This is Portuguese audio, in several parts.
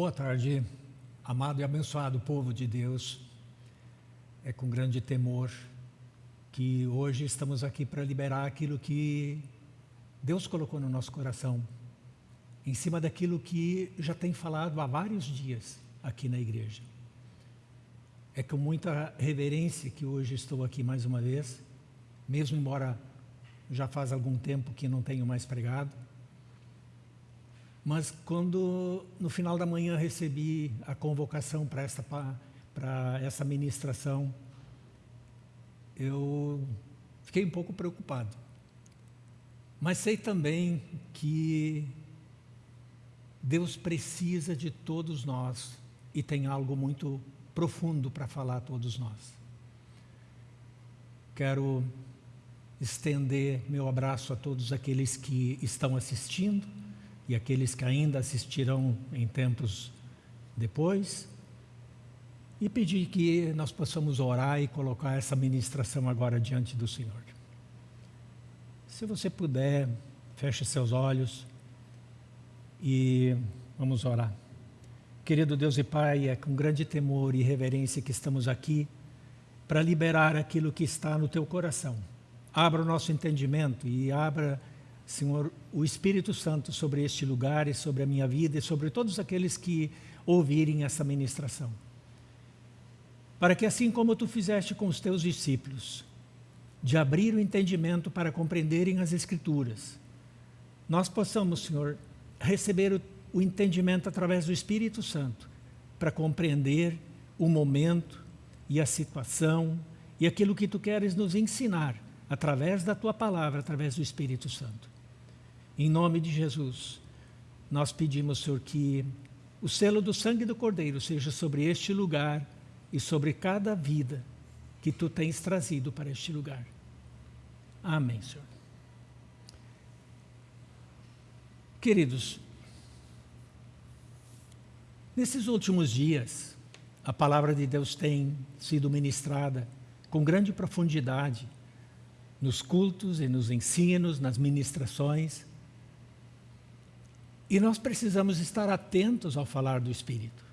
Boa tarde, amado e abençoado povo de Deus. É com grande temor que hoje estamos aqui para liberar aquilo que Deus colocou no nosso coração, em cima daquilo que já tem falado há vários dias aqui na igreja. É com muita reverência que hoje estou aqui mais uma vez, mesmo embora já faz algum tempo que não tenho mais pregado. Mas quando no final da manhã recebi a convocação para essa, para essa ministração, eu fiquei um pouco preocupado. Mas sei também que Deus precisa de todos nós e tem algo muito profundo para falar a todos nós. Quero estender meu abraço a todos aqueles que estão assistindo e aqueles que ainda assistirão em tempos depois e pedir que nós possamos orar e colocar essa ministração agora diante do Senhor. Se você puder, feche seus olhos e vamos orar. Querido Deus e Pai, é com grande temor e reverência que estamos aqui para liberar aquilo que está no Teu coração. Abra o nosso entendimento e abra, Senhor, o Espírito Santo sobre este lugar e sobre a minha vida e sobre todos aqueles que ouvirem essa ministração. Para que assim como Tu fizeste com os Teus discípulos, de abrir o entendimento para compreenderem as Escrituras, nós possamos, Senhor, receber o, o entendimento através do Espírito Santo para compreender o momento e a situação e aquilo que Tu queres nos ensinar através da Tua Palavra, através do Espírito Santo. Em nome de Jesus, nós pedimos, Senhor, que o selo do sangue do Cordeiro seja sobre este lugar e sobre cada vida que tu tens trazido para este lugar. Amém, Senhor. Queridos, nesses últimos dias, a palavra de Deus tem sido ministrada com grande profundidade nos cultos e nos ensinos, nas ministrações. E nós precisamos estar atentos ao falar do Espírito.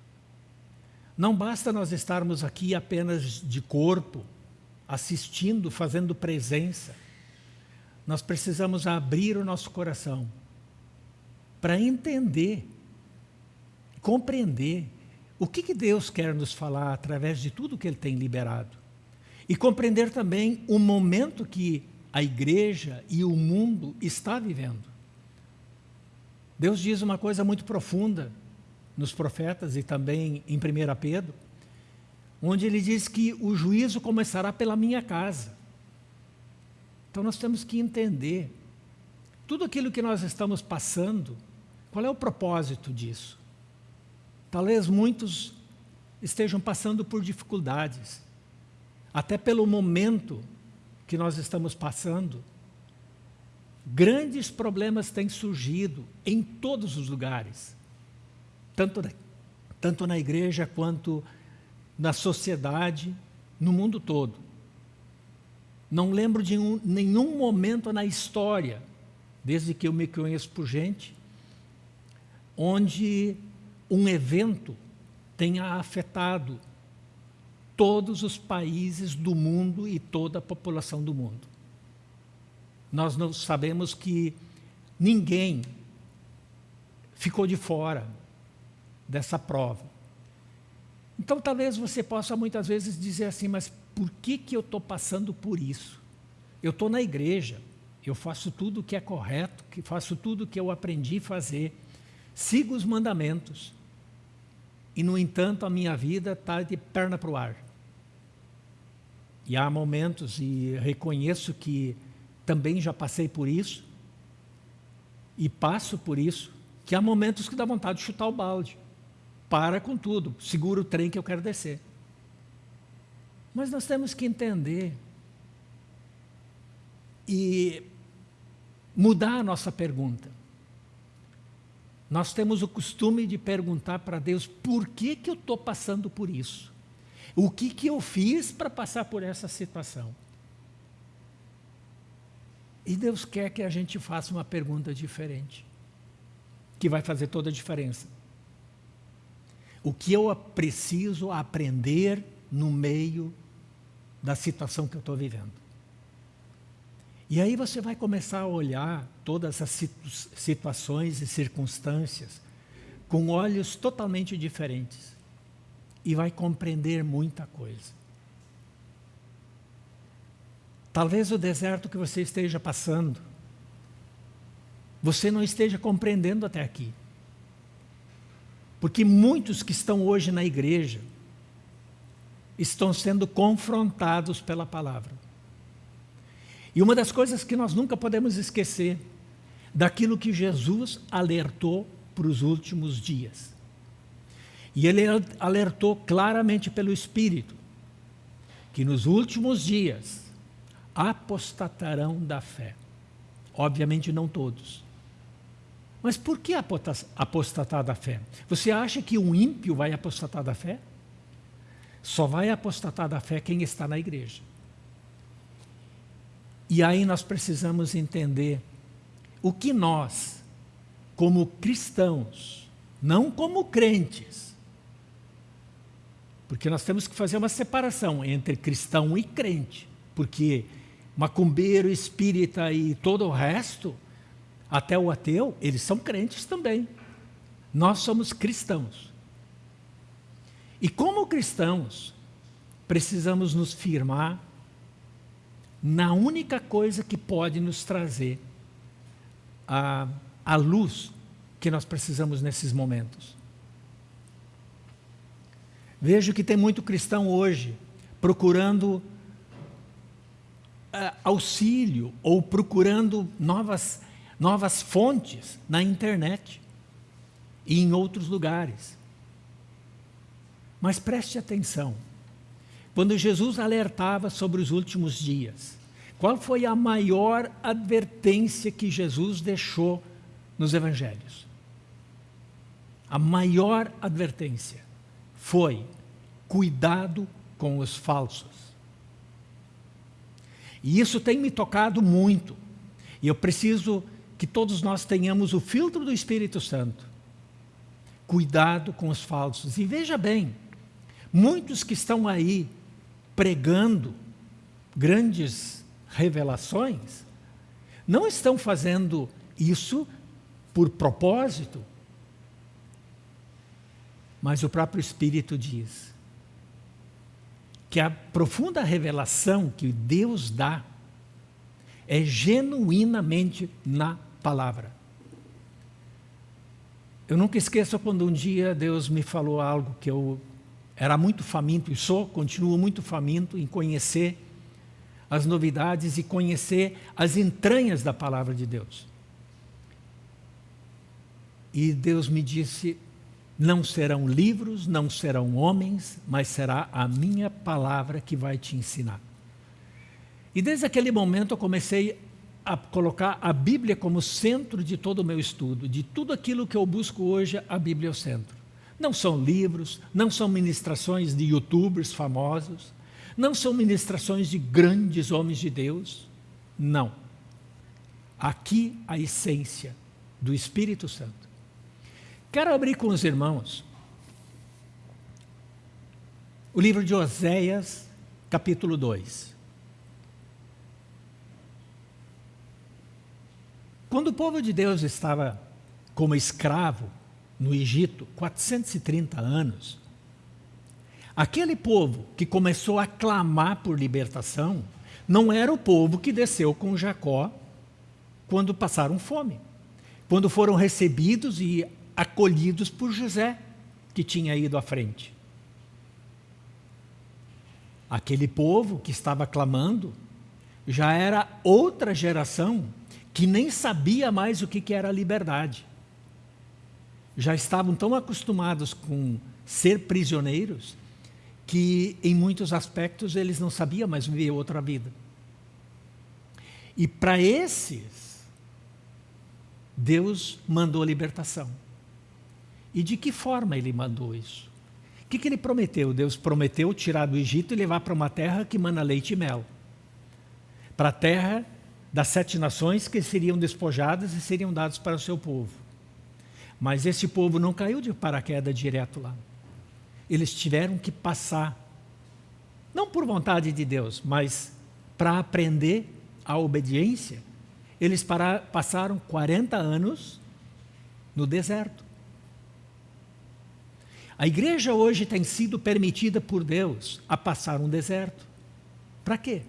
Não basta nós estarmos aqui apenas de corpo, assistindo, fazendo presença. Nós precisamos abrir o nosso coração para entender, compreender o que, que Deus quer nos falar através de tudo que Ele tem liberado. E compreender também o momento que a igreja e o mundo está vivendo. Deus diz uma coisa muito profunda nos profetas e também em 1 Pedro, onde ele diz que o juízo começará pela minha casa. Então nós temos que entender tudo aquilo que nós estamos passando, qual é o propósito disso? Talvez muitos estejam passando por dificuldades, até pelo momento que nós estamos passando. Grandes problemas têm surgido em todos os lugares tanto, tanto na igreja quanto na sociedade, no mundo todo. Não lembro de um, nenhum momento na história, desde que eu me conheço por gente, onde um evento tenha afetado todos os países do mundo e toda a população do mundo. Nós não sabemos que ninguém ficou de fora dessa prova. Então talvez você possa muitas vezes dizer assim, mas por que, que eu estou passando por isso? Eu estou na igreja, eu faço tudo o que é correto, que faço tudo o que eu aprendi a fazer, sigo os mandamentos, e no entanto a minha vida está de perna para o ar. E há momentos, e reconheço que também já passei por isso, e passo por isso, que há momentos que dá vontade de chutar o balde para com tudo, segura o trem que eu quero descer. Mas nós temos que entender e mudar a nossa pergunta. Nós temos o costume de perguntar para Deus, por que, que eu estou passando por isso? O que, que eu fiz para passar por essa situação? E Deus quer que a gente faça uma pergunta diferente, que vai fazer toda a diferença. o que eu preciso aprender no meio da situação que eu estou vivendo. E aí você vai começar a olhar todas as situações e circunstâncias com olhos totalmente diferentes e vai compreender muita coisa. Talvez o deserto que você esteja passando, você não esteja compreendendo até aqui. Porque muitos que estão hoje na igreja estão sendo confrontados pela palavra. E uma das coisas que nós nunca podemos esquecer, daquilo que Jesus alertou para os últimos dias. E ele alertou claramente pelo Espírito, que nos últimos dias apostatarão da fé. Obviamente não todos. Mas por que apostatar da fé? Você acha que um ímpio vai apostatar da fé? Só vai apostatar da fé quem está na igreja. E aí nós precisamos entender o que nós, como cristãos, não como crentes, porque nós temos que fazer uma separação entre cristão e crente, porque macumbeiro, espírita e todo o resto até o ateu, eles são crentes também. Nós somos cristãos. E como cristãos, precisamos nos firmar na única coisa que pode nos trazer a, a luz que nós precisamos nesses momentos. Vejo que tem muito cristão hoje procurando uh, auxílio ou procurando novas novas fontes na internet e em outros lugares. Mas preste atenção, quando Jesus alertava sobre os últimos dias, qual foi a maior advertência que Jesus deixou nos evangelhos? A maior advertência foi cuidado com os falsos. E isso tem me tocado muito. E eu preciso que todos nós tenhamos o filtro do Espírito Santo. Cuidado com os falsos. E veja bem, muitos que estão aí pregando grandes revelações, não estão fazendo isso por propósito, mas o próprio Espírito diz que a profunda revelação que Deus dá é genuinamente na palavra. Eu nunca esqueço quando um dia Deus me falou algo que eu era muito faminto e sou, continuo muito faminto em conhecer as novidades e conhecer as entranhas da palavra de Deus. E Deus me disse, não serão livros, não serão homens, mas será a minha palavra que vai te ensinar. E desde aquele momento eu comecei a colocar a Bíblia como centro de todo o meu estudo, de tudo aquilo que eu busco hoje, a Bíblia é o centro. Não são livros, não são ministrações de youtubers famosos, não são ministrações de grandes homens de Deus, não. Aqui a essência do Espírito Santo. Quero abrir com os irmãos o livro de Oséias, capítulo 2. Quando o povo de Deus estava como escravo no Egito, 430 anos, aquele povo que começou a clamar por libertação, não era o povo que desceu com Jacó quando passaram fome, quando foram recebidos e acolhidos por José, que tinha ido à frente. Aquele povo que estava clamando já era outra geração que nem sabia mais o que era liberdade. Já estavam tão acostumados com ser prisioneiros que, em muitos aspectos, eles não sabiam mais viver outra vida. E para esses, Deus mandou libertação. E de que forma ele mandou isso? O que, que ele prometeu? Deus prometeu tirar do Egito e levar para uma terra que mana leite e mel. Para a terra das sete nações que seriam despojadas e seriam dados para o seu povo. Mas esse povo não caiu de paraquedas direto lá. eles tiveram que passar, não por vontade de Deus, mas para aprender a obediência, eles para, passaram 40 anos no deserto. A igreja hoje tem sido permitida por Deus a passar um deserto. Para quê?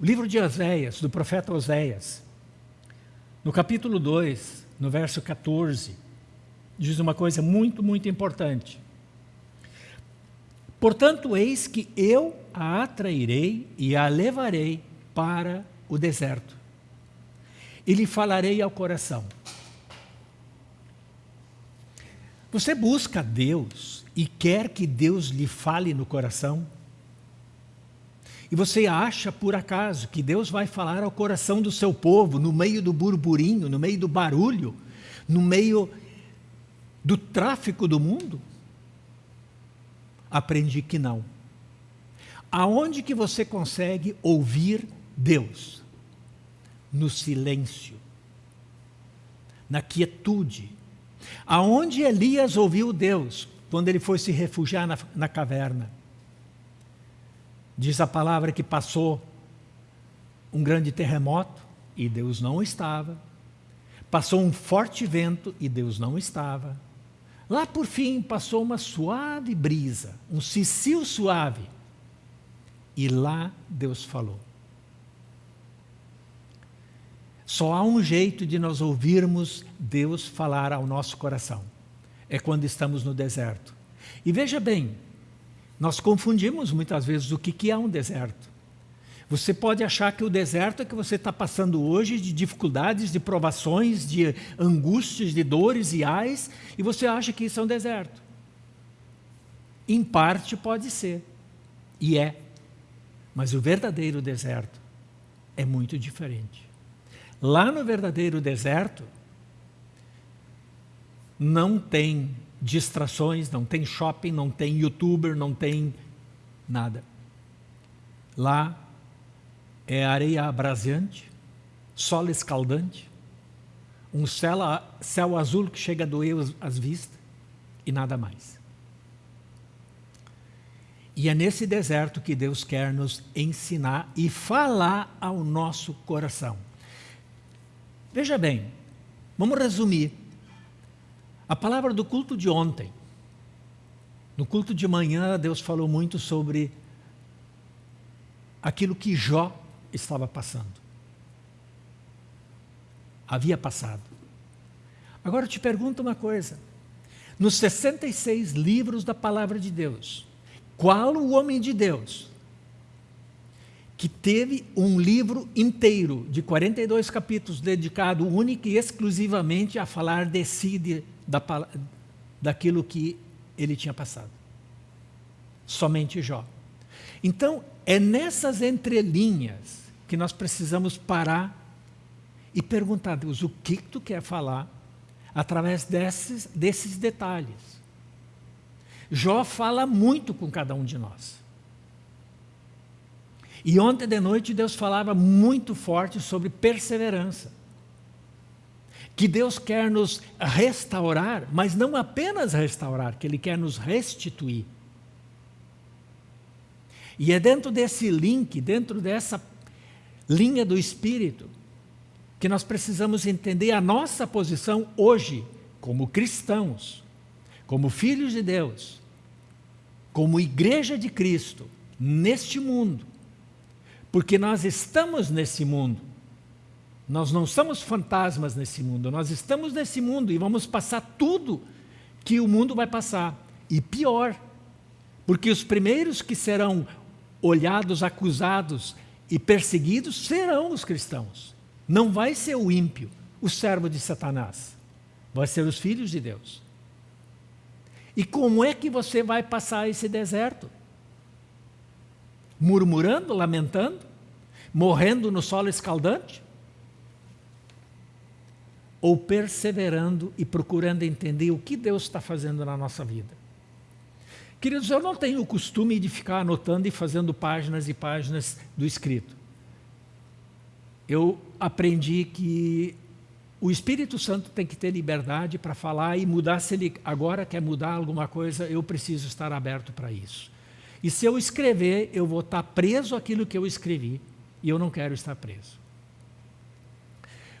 O livro de Oséias, do profeta Oséias, no capítulo 2, no verso 14, diz uma coisa muito, muito importante. Portanto, eis que eu a atrairei e a levarei para o deserto. E lhe falarei ao coração. Você busca Deus e quer que Deus lhe fale no coração? E você acha, por acaso, que Deus vai falar ao coração do seu povo, no meio do burburinho, no meio do barulho, no meio do tráfico do mundo? Aprendi que não. Aonde que você consegue ouvir Deus? No silêncio, na quietude. Aonde Elias ouviu Deus? Quando ele foi se refugiar na, na caverna. Diz a palavra que passou um grande terremoto e Deus não estava. Passou um forte vento e Deus não estava. Lá por fim passou uma suave brisa, um cicio suave. E lá Deus falou. Só há um jeito de nós ouvirmos Deus falar ao nosso coração. É quando estamos no deserto. E veja bem, nós confundimos muitas vezes o que é um deserto. Você pode achar que o deserto é que você está passando hoje de dificuldades, de provações, de angústias, de dores e ais, e você acha que isso é um deserto. Em parte pode ser, e é. Mas o verdadeiro deserto é muito diferente. Lá no verdadeiro deserto, não tem distrações, não tem shopping, não tem youtuber, não tem nada. Lá é areia abraseante, sol escaldante, um céu, céu azul que chega a doer as vistas e nada mais. E é nesse deserto que Deus quer nos ensinar e falar ao nosso coração. Veja bem, vamos resumir. A palavra do culto de ontem. No culto de manhã, Deus falou muito sobre aquilo que Jó estava passando. Havia passado. Agora eu te pergunto uma coisa. Nos 66 livros da palavra de Deus, qual o homem de Deus que teve um livro inteiro de 42 capítulos dedicado único e exclusivamente a falar de si, de, da, daquilo que ele tinha passado. Somente Jó. Então, é nessas entrelinhas que nós precisamos parar e perguntar a Deus, o que tu quer falar através desses, desses detalhes? Jó fala muito com cada um de nós. E ontem de noite Deus falava muito forte sobre perseverança. Que Deus quer nos restaurar, mas não apenas restaurar, que Ele quer nos restituir. E é dentro desse link, dentro dessa linha do Espírito, que nós precisamos entender a nossa posição hoje, como cristãos, como filhos de Deus, como igreja de Cristo, neste mundo, porque nós estamos nesse mundo. Nós não somos fantasmas nesse mundo, nós estamos nesse mundo e vamos passar tudo que o mundo vai passar. E pior, porque os primeiros que serão olhados, acusados e perseguidos serão os cristãos. Não vai ser o ímpio, o servo de Satanás. Vai ser os filhos de Deus. E como é que você vai passar esse deserto? Murmurando, lamentando, morrendo no solo escaldante? Ou perseverando e procurando entender o que Deus está fazendo na nossa vida? Queridos, eu não tenho o costume de ficar anotando e fazendo páginas e páginas do escrito. Eu aprendi que o Espírito Santo tem que ter liberdade para falar e mudar. Se ele agora quer mudar alguma coisa, eu preciso estar aberto para isso. E se eu escrever, eu vou estar preso àquilo que eu escrevi. E eu não quero estar preso.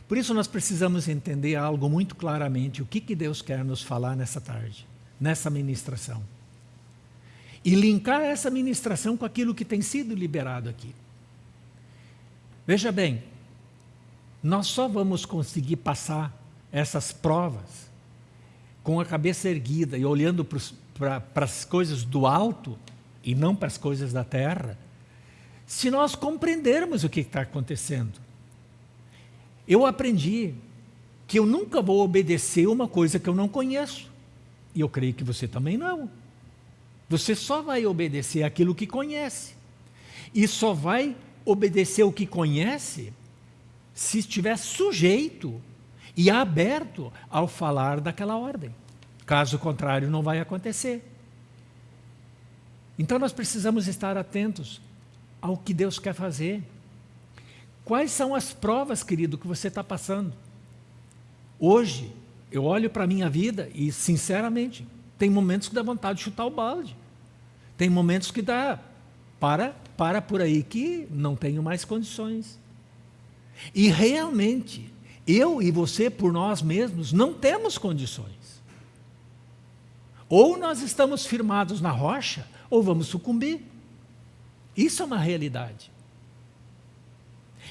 Por isso nós precisamos entender algo muito claramente, o que, que Deus quer nos falar nessa tarde, nessa ministração. E linkar essa ministração com aquilo que tem sido liberado aqui. Veja bem, nós só vamos conseguir passar essas provas com a cabeça erguida e olhando para as coisas do alto e não para as coisas da terra, se nós compreendermos o que está acontecendo. Eu aprendi que eu nunca vou obedecer uma coisa que eu não conheço. E eu creio que você também não. Você só vai obedecer aquilo que conhece. E só vai obedecer o que conhece se estiver sujeito e aberto ao falar daquela ordem. Caso contrário, não vai acontecer. Então nós precisamos estar atentos ao que Deus quer fazer. Quais são as provas, querido, que você está passando? Hoje, eu olho para a minha vida e, sinceramente, tem momentos que dá vontade de chutar o balde. Tem momentos que dá, para, para por aí que não tenho mais condições. E realmente, eu e você, por nós mesmos, não temos condições. Ou nós estamos firmados na rocha, ou vamos sucumbir. Isso é uma realidade.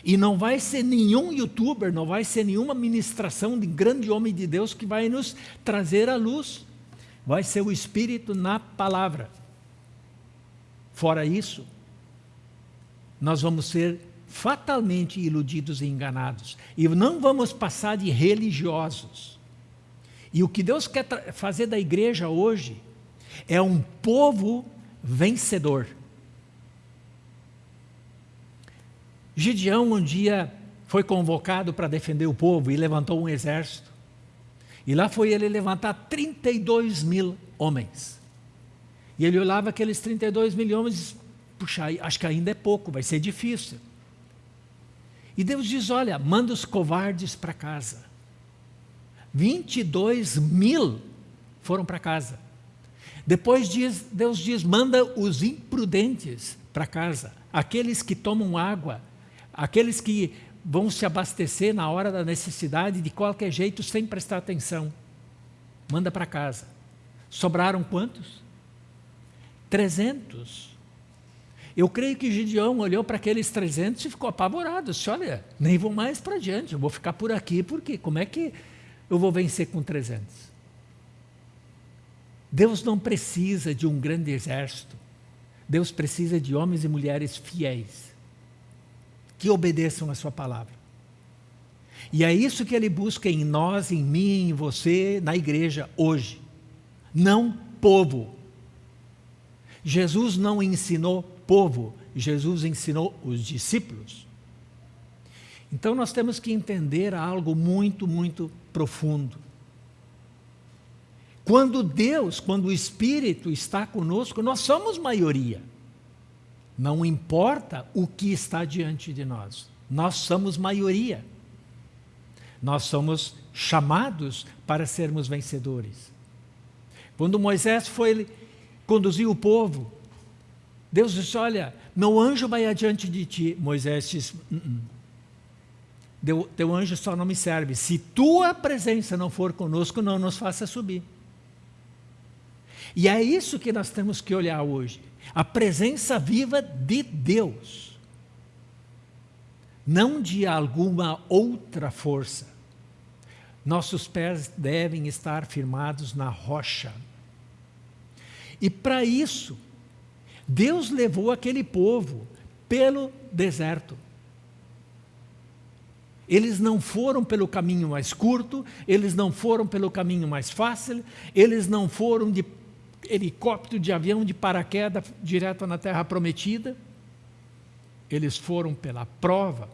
E não vai ser nenhum youtuber, não vai ser nenhuma ministração de grande homem de Deus que vai nos trazer a luz. Vai ser o Espírito na palavra. Fora isso, nós vamos ser fatalmente iludidos e enganados. E não vamos passar de religiosos. E o que Deus quer fazer da igreja hoje é um povo vencedor. Gideão um dia foi convocado para defender o povo e levantou um exército. E lá foi ele levantar 32 mil homens. E ele olhava aqueles 32 mil homens e disse, puxa, acho que ainda é pouco, vai ser difícil. E Deus diz, olha, manda os covardes para casa. 22 mil foram para casa. Depois diz, Deus diz, manda os imprudentes para casa. Aqueles que tomam água, aqueles que vão se abastecer na hora da necessidade de qualquer jeito, sem prestar atenção. Manda para casa. Sobraram quantos? 300. Eu creio que Gideão olhou para aqueles 300 e ficou apavorado. Disse, olha, nem vou mais para diante, eu vou ficar por aqui, porque como é que eu vou vencer com 300? Deus não precisa de um grande exército. Deus precisa de homens e mulheres fiéis, que obedeçam a sua palavra. E é isso que ele busca em nós, em mim, em você, na igreja, hoje. Não povo. Jesus não ensinou povo, Jesus ensinou os discípulos. Então nós temos que entender algo muito, muito profundo. Quando Deus, quando o Espírito está conosco, nós somos maioria. Não importa o que está diante de nós, nós somos maioria. Nós somos chamados para sermos vencedores. Quando Moisés foi conduzir o povo Deus disse, olha, meu anjo vai adiante de ti. Moisés disse, -n -n. teu anjo só não me serve. Se tua presença não for conosco, não nos faça subir. E é isso que nós temos que olhar hoje. A presença viva de Deus. Não de alguma outra força. Nossos pés devem estar firmados na rocha. E para isso, Deus levou aquele povo pelo deserto. Eles não foram pelo caminho mais curto, eles não foram pelo caminho mais fácil, eles não foram de helicóptero, de avião, de paraquedas, direto na terra prometida. Eles foram pela prova.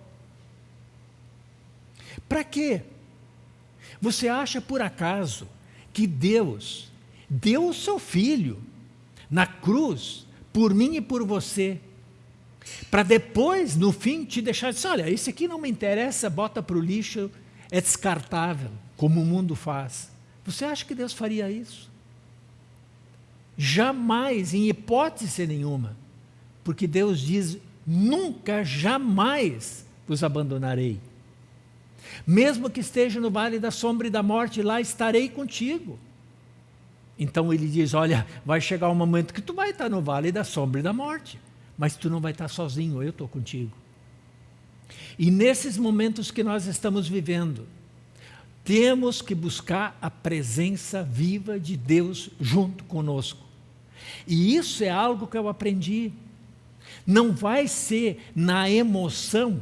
Para quê? Você acha por acaso que Deus deu o seu filho na cruz por mim e por você, para depois, no fim, te deixar dizer, olha, esse aqui não me interessa, bota para o lixo, é descartável, como o mundo faz. Você acha que Deus faria isso? Jamais, em hipótese nenhuma. Porque Deus diz: nunca, jamais vos abandonarei. Mesmo que esteja no vale da sombra e da morte, lá estarei contigo. Então ele diz: Olha, vai chegar um momento que tu vai estar no vale da sombra e da morte, mas tu não vai estar sozinho, eu estou contigo. E nesses momentos que nós estamos vivendo, temos que buscar a presença viva de Deus junto conosco. E isso é algo que eu aprendi. Não vai ser na emoção.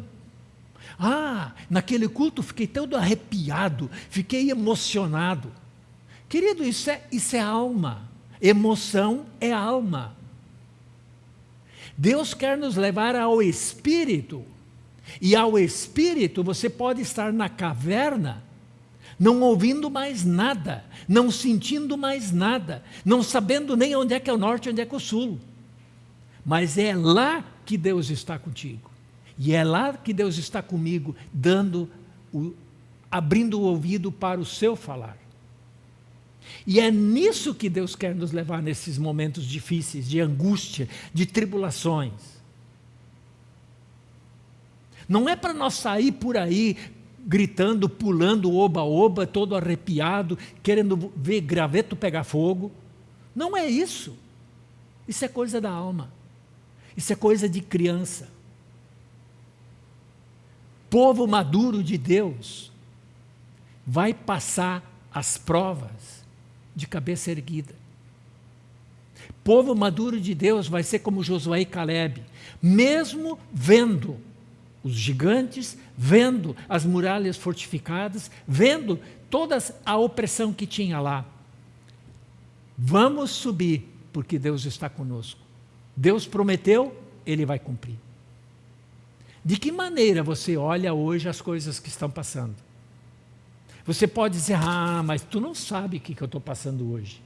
Ah, naquele culto fiquei todo arrepiado, fiquei emocionado. Querido, isso é, isso é alma. Emoção é alma. Deus quer nos levar ao Espírito. E ao Espírito você pode estar na caverna, não ouvindo mais nada, não sentindo mais nada, não sabendo nem onde é que é o norte onde é que é o sul. Mas é lá que Deus está contigo. E é lá que Deus está comigo, dando o, abrindo o ouvido para o seu falar. E é nisso que Deus quer nos levar nesses momentos difíceis, de angústia, de tribulações. Não é para nós sair por aí gritando, pulando, oba-oba, todo arrepiado, querendo ver graveto pegar fogo. Não é isso. Isso é coisa da alma. Isso é coisa de criança. Povo maduro de Deus vai passar as provas de cabeça erguida. Povo maduro de Deus vai ser como Josué e Caleb, mesmo vendo os gigantes, vendo as muralhas fortificadas, vendo toda a opressão que tinha lá. Vamos subir, porque Deus está conosco. Deus prometeu, Ele vai cumprir. De que maneira você olha hoje as coisas que estão passando? Você pode dizer, ah, mas tu não sabe o que, que eu estou passando hoje.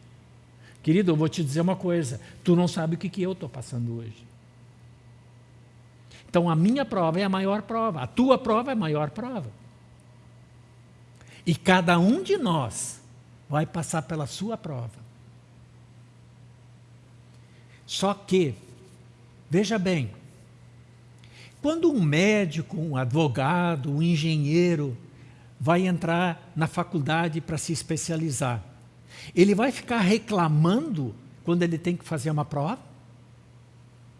Querido, eu vou te dizer uma coisa, tu não sabe o que, que eu estou passando hoje. Então a minha prova é a maior prova, a tua prova é a maior prova. E cada um de nós vai passar pela sua prova. Só que, veja bem, quando um médico, um advogado, um engenheiro vai entrar na faculdade para se especializar. Ele vai ficar reclamando quando ele tem que fazer uma prova?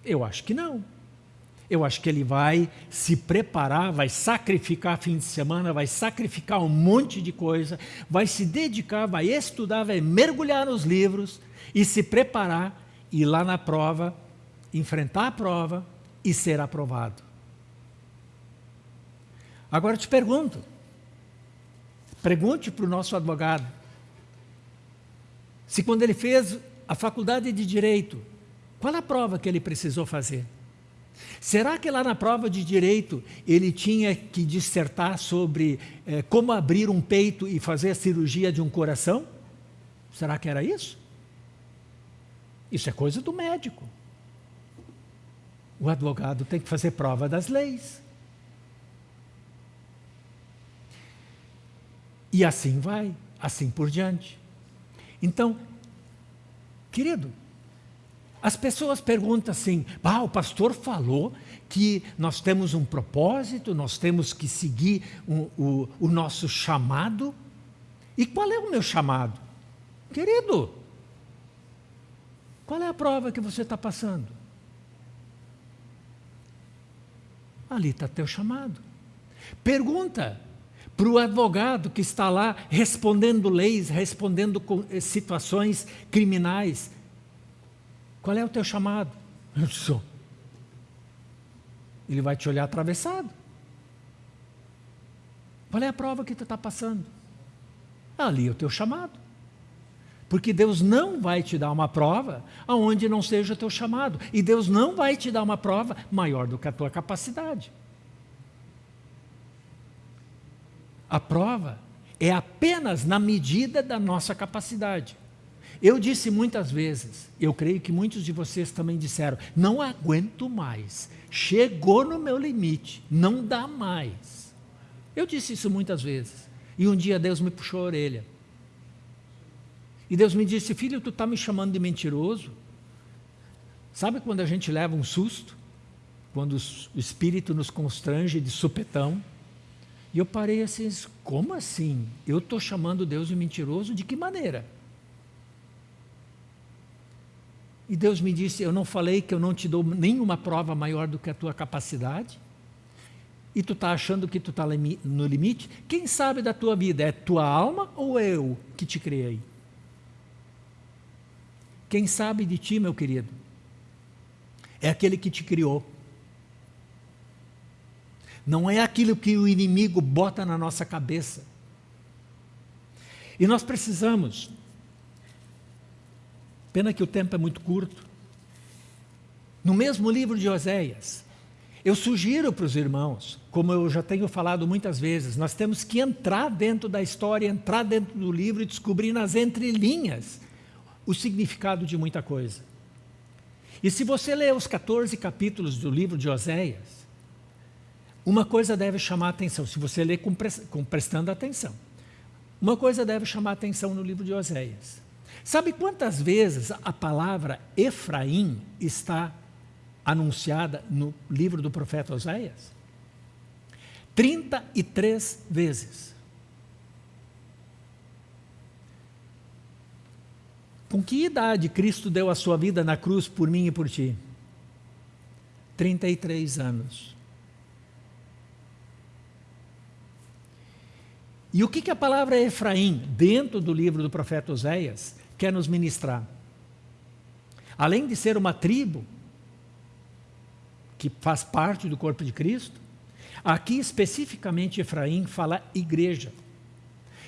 Eu acho que não. Eu acho que ele vai se preparar, vai sacrificar fim de semana, vai sacrificar um monte de coisa, vai se dedicar, vai estudar, vai mergulhar nos livros e se preparar e lá na prova, enfrentar a prova e ser aprovado. Agora eu te pergunto, Pergunte para o nosso advogado se quando ele fez a faculdade de Direito, qual a prova que ele precisou fazer? Será que lá na prova de Direito ele tinha que dissertar sobre eh, como abrir um peito e fazer a cirurgia de um coração? Será que era isso? Isso é coisa do médico. O advogado tem que fazer prova das leis. E assim vai, assim por diante. Então, querido, as pessoas perguntam assim, ah, o pastor falou que nós temos um propósito, nós temos que seguir o, o, o nosso chamado. E qual é o meu chamado? Querido, qual é a prova que você está passando? Ali está teu chamado. Pergunta, para o advogado que está lá respondendo leis, respondendo eh, situações criminais. Qual é o teu chamado? Eu sou. Ele vai te olhar atravessado. Qual é a prova que tu está passando? Ali é o teu chamado. Porque Deus não vai te dar uma prova aonde não seja o teu chamado. E Deus não vai te dar uma prova maior do que a tua capacidade. A prova é apenas na medida da nossa capacidade. Eu disse muitas vezes, eu creio que muitos de vocês também disseram, não aguento mais, chegou no meu limite, não dá mais. Eu disse isso muitas vezes. E um dia Deus me puxou a orelha. E Deus me disse, filho, tu está me chamando de mentiroso? Sabe quando a gente leva um susto? Quando o Espírito nos constrange de supetão? E eu parei assim, como assim? Eu estou chamando Deus de mentiroso? De que maneira? E Deus me disse, eu não falei que eu não te dou nenhuma prova maior do que a tua capacidade? E tu está achando que tu está no limite? Quem sabe da tua vida? É tua alma ou é eu que te criei? Quem sabe de ti, meu querido? É aquele que te criou. Não é aquilo que o inimigo bota na nossa cabeça. E nós precisamos, pena que o tempo é muito curto, no mesmo livro de Oséias, eu sugiro para os irmãos, como eu já tenho falado muitas vezes, nós temos que entrar dentro da história, entrar dentro do livro e descobrir nas entrelinhas o significado de muita coisa. E se você ler os 14 capítulos do livro de Oséias, uma coisa deve chamar a atenção, se você ler com, prestando atenção. Uma coisa deve chamar a atenção no livro de Oséias. Sabe quantas vezes a palavra Efraim está anunciada no livro do profeta Oséias? 33 vezes. Com que idade Cristo deu a sua vida na cruz por mim e por ti? 33 anos. E o que, que a palavra Efraim, dentro do livro do profeta Oséias, quer nos ministrar? Além de ser uma tribo, que faz parte do corpo de Cristo, aqui especificamente Efraim fala igreja.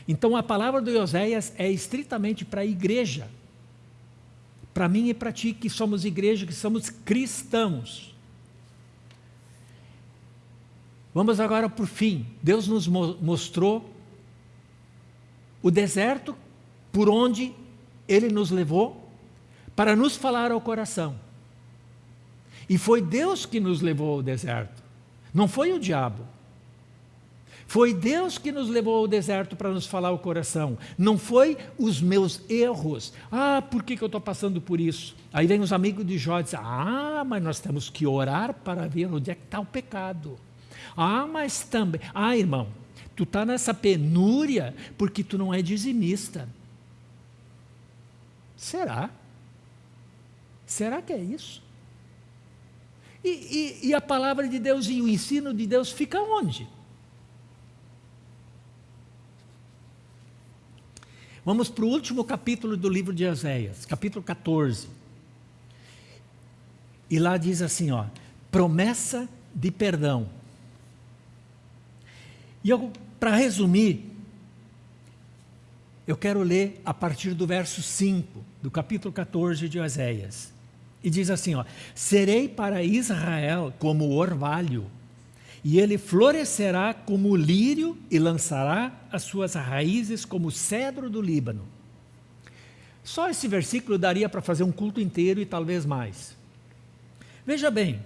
Então a palavra do Oséias é estritamente para a igreja para mim e para ti que somos igreja, que somos cristãos. Vamos agora por fim. Deus nos mostrou o deserto por onde Ele nos levou para nos falar ao coração. E foi Deus que nos levou ao deserto, não foi o diabo. Foi Deus que nos levou ao deserto para nos falar o coração. Não foi os meus erros. Ah, por que, que eu estou passando por isso? Aí vem os amigos de Jó e dizem, ah, mas nós temos que orar para ver onde é que está o pecado. Ah, mas também... Ah, irmão, tu está nessa penúria porque tu não é dizimista. Será? Será que é isso? E, e, e a palavra de Deus e o ensino de Deus fica onde? Vamos para o último capítulo do livro de Oséias, capítulo 14. E lá diz assim, ó, promessa de perdão. E eu, para resumir, eu quero ler a partir do verso 5 do capítulo 14 de Oséias. E diz assim, ó, serei para Israel como orvalho, e ele florescerá como lírio e lançará as suas raízes como cedro do Líbano. Só esse versículo daria para fazer um culto inteiro e talvez mais. Veja bem,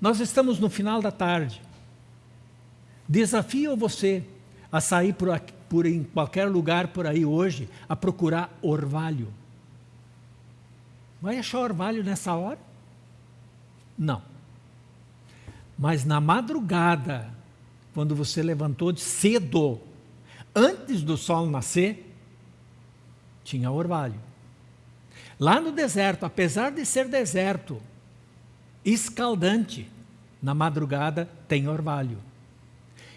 nós estamos no final da tarde. Desafio você a sair por, aqui, por em qualquer lugar por aí hoje a procurar orvalho. Vai achar orvalho nessa hora? Não. Mas na madrugada, quando você levantou de cedo, antes do sol nascer, tinha orvalho. Lá no deserto, apesar de ser deserto, escaldante, na madrugada tem orvalho.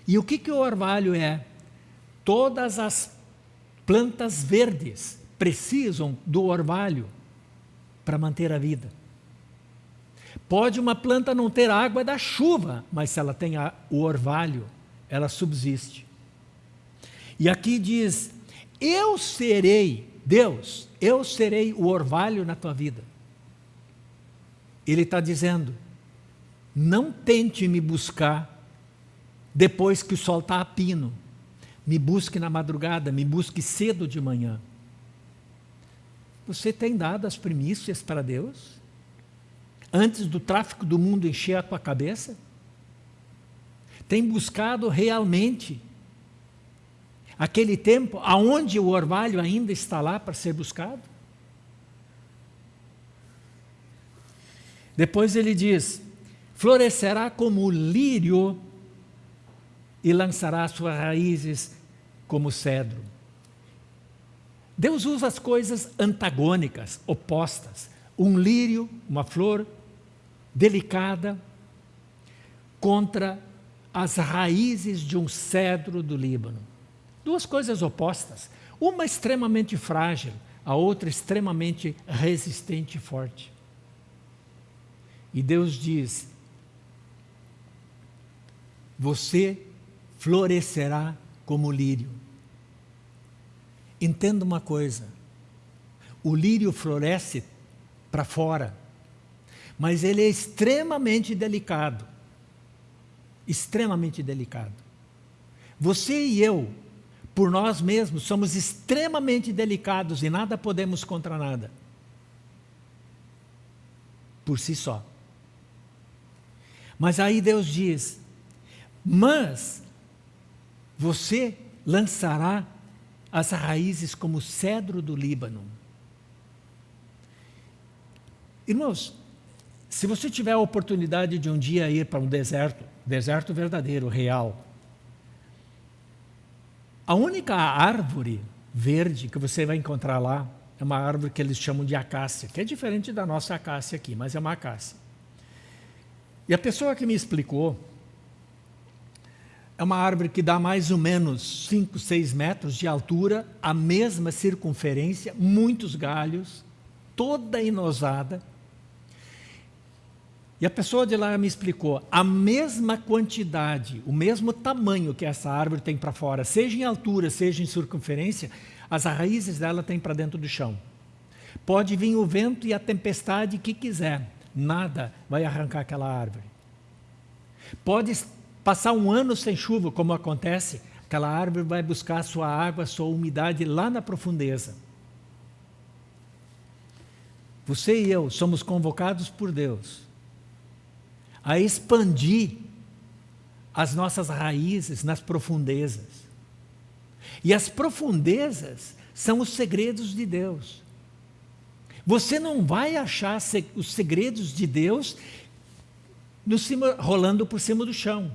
E o que, que o orvalho é? Todas as plantas verdes precisam do orvalho para manter a vida. Pode uma planta não ter água da chuva, mas se ela tem a, o orvalho, ela subsiste. E aqui diz, eu serei, Deus, eu serei o orvalho na tua vida. Ele está dizendo, não tente me buscar depois que o sol está a pino. Me busque na madrugada, me busque cedo de manhã. Você tem dado as primícias para Deus? antes do tráfico do mundo encher a tua cabeça? Tem buscado realmente Aquele tempo aonde o orvalho ainda está lá para ser buscado? Depois ele diz, florescerá como o lírio e lançará suas raízes como cedro. Deus usa as coisas antagônicas, opostas. Um lírio, uma flor delicada, contra as raízes de um cedro do Líbano. Duas coisas opostas. Uma extremamente frágil, a outra extremamente resistente e forte. E Deus diz: Você florescerá como lírio. Entenda uma coisa: o lírio floresce para fora, mas ele é extremamente delicado. Extremamente delicado. Você e eu, por nós mesmos, somos extremamente delicados e nada podemos contra nada. Por si só. Mas aí Deus diz: Mas você lançará as raízes como cedro do Líbano. Irmãos, se você tiver a oportunidade de um dia ir para um deserto, deserto verdadeiro, real, a única árvore verde que você vai encontrar lá é uma árvore que eles chamam de acácia, que é diferente da nossa acácia aqui, mas é uma acácia. E a pessoa que me explicou, é uma árvore que dá mais ou menos 5, 6 metros de altura, a mesma circunferência, muitos galhos, toda inosada. E a pessoa de lá me explicou, a mesma quantidade, o mesmo tamanho que essa árvore tem para fora, seja em altura, seja em circunferência, as raízes dela têm para dentro do chão. Pode vir o vento e a tempestade que quiser, nada vai arrancar aquela árvore. Pode Passar um ano sem chuva, como acontece, aquela árvore vai buscar sua água, sua umidade lá na profundeza. Você e eu somos convocados por Deus a expandir as nossas raízes nas profundezas. E as profundezas são os segredos de Deus. Você não vai achar os segredos de Deus no cima, rolando por cima do chão.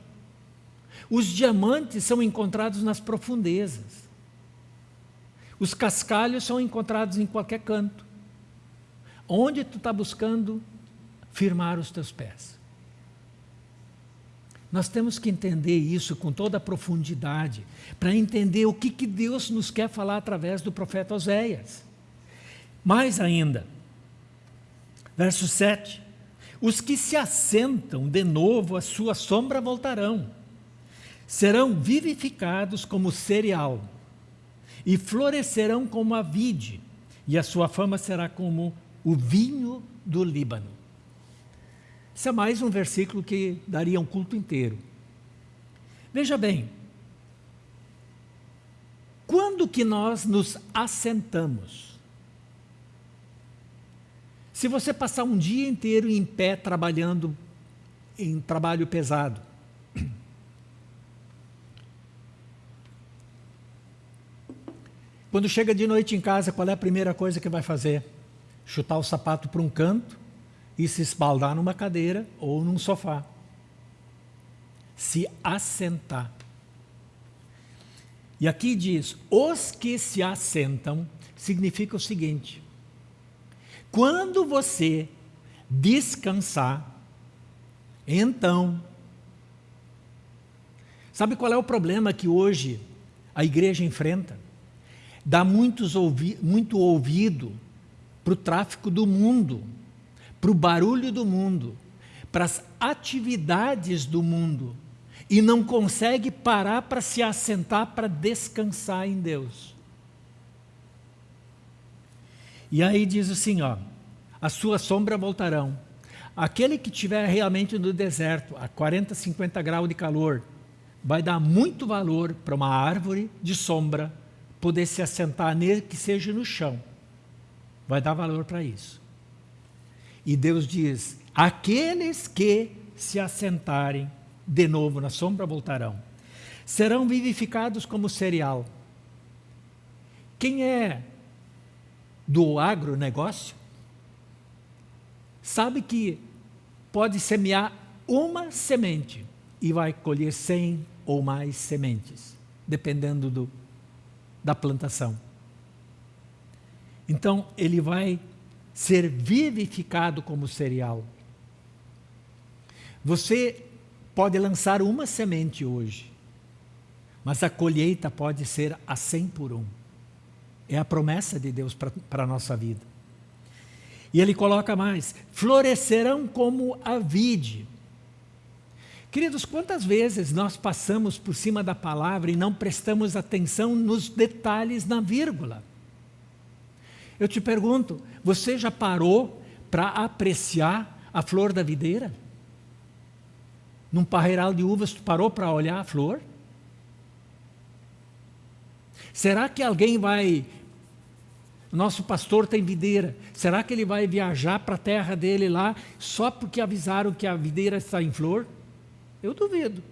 Os diamantes são encontrados nas profundezas. Os cascalhos são encontrados em qualquer canto. Onde tu está buscando firmar os teus pés? Nós temos que entender isso com toda a profundidade, para entender o que, que Deus nos quer falar através do profeta Oséias. Mais ainda, verso 7, os que se assentam de novo, a sua sombra voltarão serão vivificados como cereal e florescerão como a vide, e a sua fama será como o vinho do Líbano. Isso é mais um versículo que daria um culto inteiro. Veja bem, quando que nós nos assentamos? Se você passar um dia inteiro em pé trabalhando em trabalho pesado, Quando chega de noite em casa, qual é a primeira coisa que vai fazer? Chutar o sapato para um canto e se espaldar numa cadeira ou num sofá. Se assentar. E aqui diz, os que se assentam, significa o seguinte, quando você descansar, então, sabe qual é o problema que hoje a igreja enfrenta? Dá muitos ouvi muito ouvido para o tráfico do mundo, para o barulho do mundo, para as atividades do mundo, e não consegue parar para se assentar para descansar em Deus. E aí diz assim, ó, a sua sombra voltarão. Aquele que estiver realmente no deserto, a 40, 50 graus de calor, vai dar muito valor para uma árvore de sombra poder se assentar nele, que seja no chão. Vai dar valor para isso. E Deus diz, aqueles que se assentarem de novo na sombra voltarão. Serão vivificados como cereal. Quem é do agronegócio sabe que pode semear uma semente e vai colher cem ou mais sementes, dependendo do, da plantação. Então, ele vai ser vivificado como cereal. Você pode lançar uma semente hoje, mas a colheita pode ser a cem por um. É a promessa de Deus para a nossa vida. E ele coloca mais: florescerão como a vide. Queridos, quantas vezes nós passamos por cima da palavra e não prestamos atenção nos detalhes na vírgula? Eu te pergunto, você já parou para apreciar a flor da videira? Num parreiral de uvas, tu parou para olhar a flor? Será que alguém vai nosso pastor tem videira. Será que ele vai viajar para a terra dele lá só porque avisaram que a videira está em flor? Eu duvido.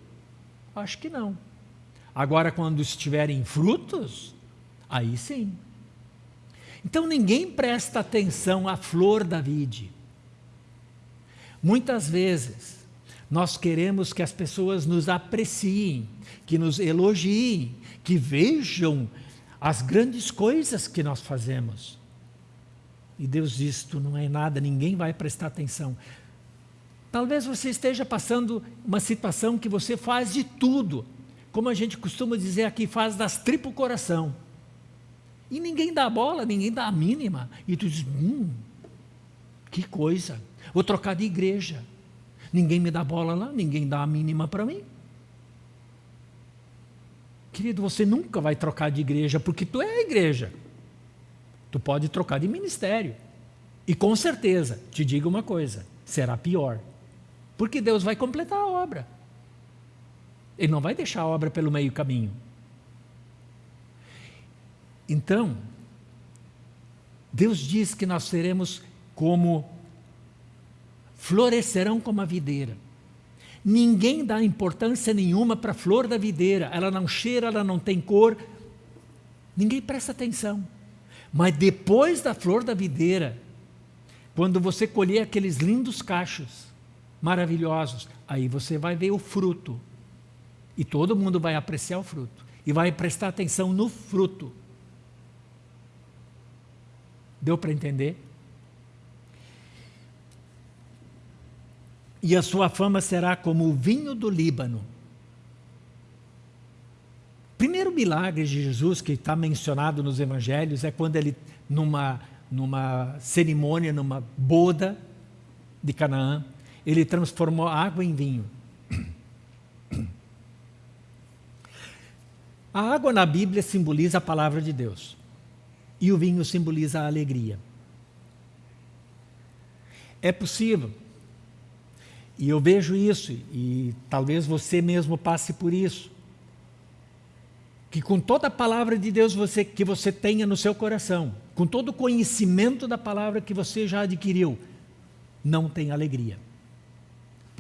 Acho que não. Agora, quando estiverem frutos, aí sim. Então ninguém presta atenção à flor da vide. Muitas vezes nós queremos que as pessoas nos apreciem, que nos elogiem, que vejam as grandes coisas que nós fazemos. E Deus diz: Tu não é nada, ninguém vai prestar atenção. Talvez você esteja passando uma situação que você faz de tudo, como a gente costuma dizer aqui, faz das tripas coração. E ninguém dá bola, ninguém dá a mínima. E tu diz: Hum, que coisa, vou trocar de igreja. Ninguém me dá bola lá, ninguém dá a mínima para mim. Querido, você nunca vai trocar de igreja porque tu é a igreja. Tu pode trocar de ministério. E com certeza, te digo uma coisa, será pior. Porque Deus vai completar a obra. Ele não vai deixar a obra pelo meio caminho. Então, Deus diz que nós seremos como florescerão como a videira. Ninguém dá importância nenhuma para a flor da videira. Ela não cheira, ela não tem cor. Ninguém presta atenção. Mas depois da flor da videira, quando você colher aqueles lindos cachos maravilhosos, aí você vai ver o fruto. E todo mundo vai apreciar o fruto. E vai prestar atenção no fruto. Deu para entender? e a sua fama será como o vinho do Líbano. Primeiro milagre de Jesus que está mencionado nos evangelhos é quando ele, numa, numa cerimônia, numa boda de Canaã, ele transformou água em vinho. A água na Bíblia simboliza a palavra de Deus e o vinho simboliza a alegria. É possível e eu vejo isso, e talvez você mesmo passe por isso. Que com toda a palavra de Deus você, que você tenha no seu coração, com todo o conhecimento da palavra que você já adquiriu, não tem alegria.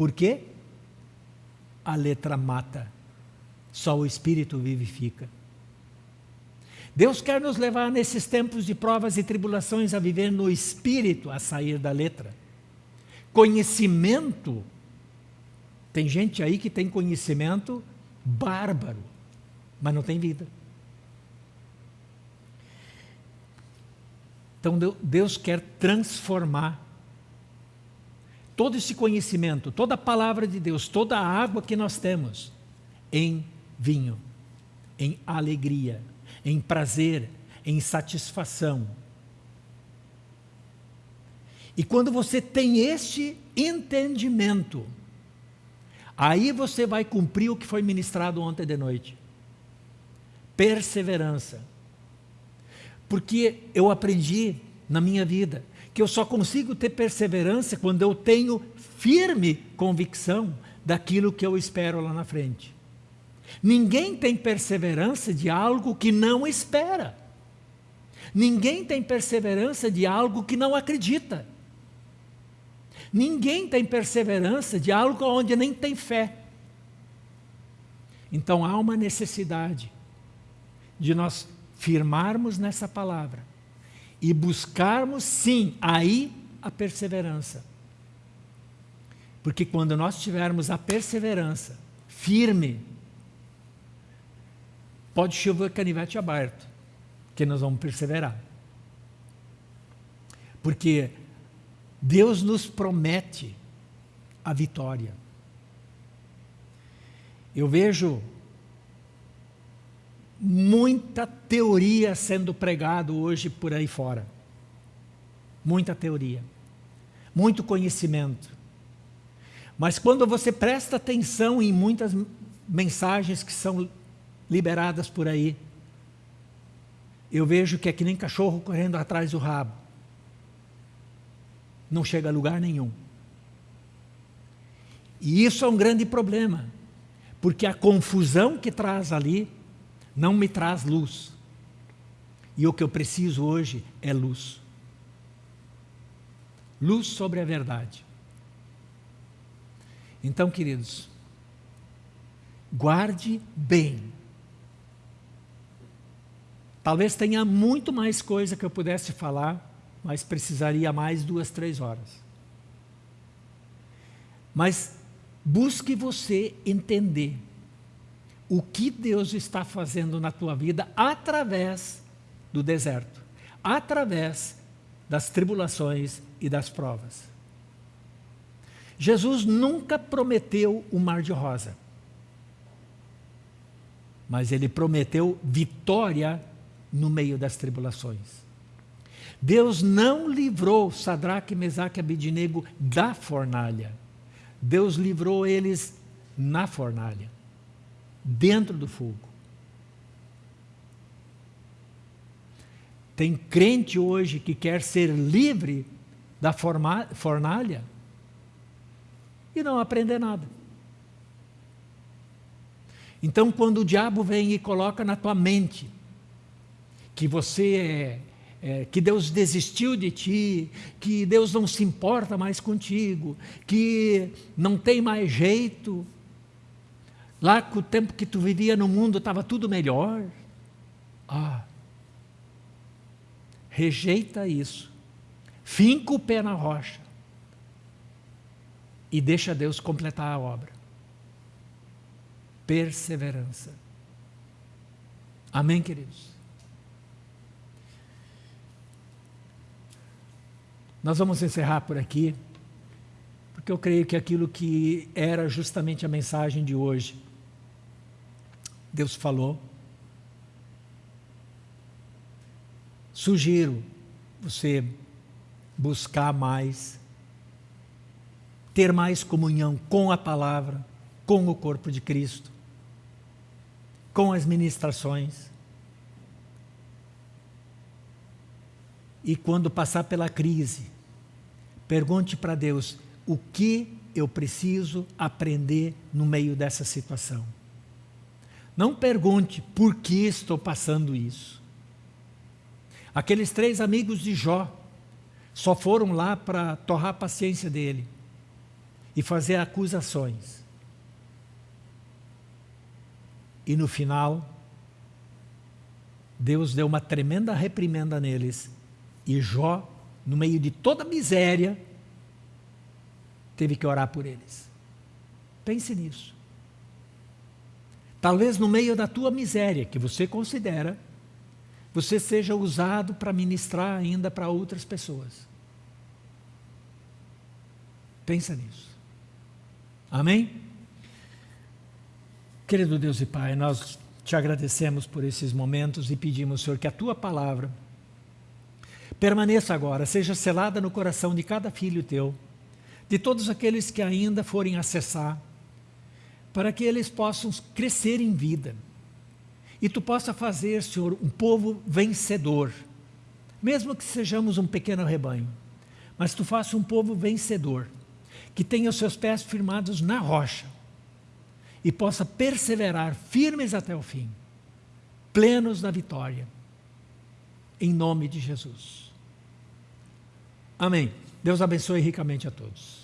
Por quê? A letra mata, só o Espírito vivifica. Deus quer nos levar nesses tempos de provas e tribulações a viver no Espírito, a sair da letra. Conhecimento. Tem gente aí que tem conhecimento bárbaro, mas não tem vida. Então Deus quer transformar todo esse conhecimento, toda a palavra de Deus, toda a água que nós temos em vinho, em alegria, em prazer, em satisfação, e quando você tem este entendimento, aí você vai cumprir o que foi ministrado ontem de noite. Perseverança. Porque eu aprendi na minha vida que eu só consigo ter perseverança quando eu tenho firme convicção daquilo que eu espero lá na frente. Ninguém tem perseverança de algo que não espera. Ninguém tem perseverança de algo que não acredita. Ninguém tem perseverança de algo onde nem tem fé. Então há uma necessidade de nós firmarmos nessa palavra e buscarmos, sim, aí a perseverança. Porque quando nós tivermos a perseverança firme, pode chover canivete aberto, que nós vamos perseverar. Porque Deus nos promete a vitória. Eu vejo muita teoria sendo pregado hoje por aí fora. Muita teoria. Muito conhecimento. Mas quando você presta atenção em muitas mensagens que são liberadas por aí, eu vejo que é que nem cachorro correndo atrás do rabo. Não chega a lugar nenhum. E isso é um grande problema, porque a confusão que traz ali não me traz luz. E o que eu preciso hoje é luz. Luz sobre a verdade. Então, queridos, guarde bem. Talvez tenha muito mais coisa que eu pudesse falar, mas precisaria mais duas, três horas. Mas busque você entender o que Deus está fazendo na tua vida através do deserto, através das tribulações e das provas. Jesus nunca prometeu o mar de rosa, mas ele prometeu vitória no meio das tribulações. Deus não livrou Sadraque, Mesaque e Abidinego da fornalha. Deus livrou eles na fornalha dentro do fogo. Tem crente hoje que quer ser livre da fornalha e não aprender nada. Então, quando o diabo vem e coloca na tua mente que você é, é, que Deus desistiu de ti, que Deus não se importa mais contigo, que não tem mais jeito, Lá com o tempo que tu vivia no mundo estava tudo melhor. Ah, rejeita isso. Finca o pé na rocha. E deixa Deus completar a obra. Perseverança. Amém, queridos? Nós vamos encerrar por aqui, porque eu creio que aquilo que era justamente a mensagem de hoje Deus falou. Sugiro você buscar mais, ter mais comunhão com a palavra, com o corpo de Cristo, com as ministrações. E quando passar pela crise, pergunte para Deus o que eu preciso aprender no meio dessa situação. Não pergunte por que estou passando isso. Aqueles três amigos de Jó só foram lá para torrar a paciência dele e fazer acusações. E no final, Deus deu uma tremenda reprimenda neles. E Jó, no meio de toda a miséria, teve que orar por eles. Pense nisso. Talvez no meio da tua miséria, que você considera, você seja usado para ministrar ainda para outras pessoas. Pensa nisso. Amém? Querido Deus e Pai, nós te agradecemos por esses momentos e pedimos, Senhor, que a tua palavra permaneça agora, seja selada no coração de cada filho teu, de todos aqueles que ainda forem acessar para que eles possam crescer em vida. E tu possa fazer, Senhor, um povo vencedor, mesmo que sejamos um pequeno rebanho, mas tu faça um povo vencedor, que tenha os seus pés firmados na rocha e possa perseverar firmes até o fim, plenos da vitória, em nome de Jesus. Amém. Deus abençoe ricamente a todos.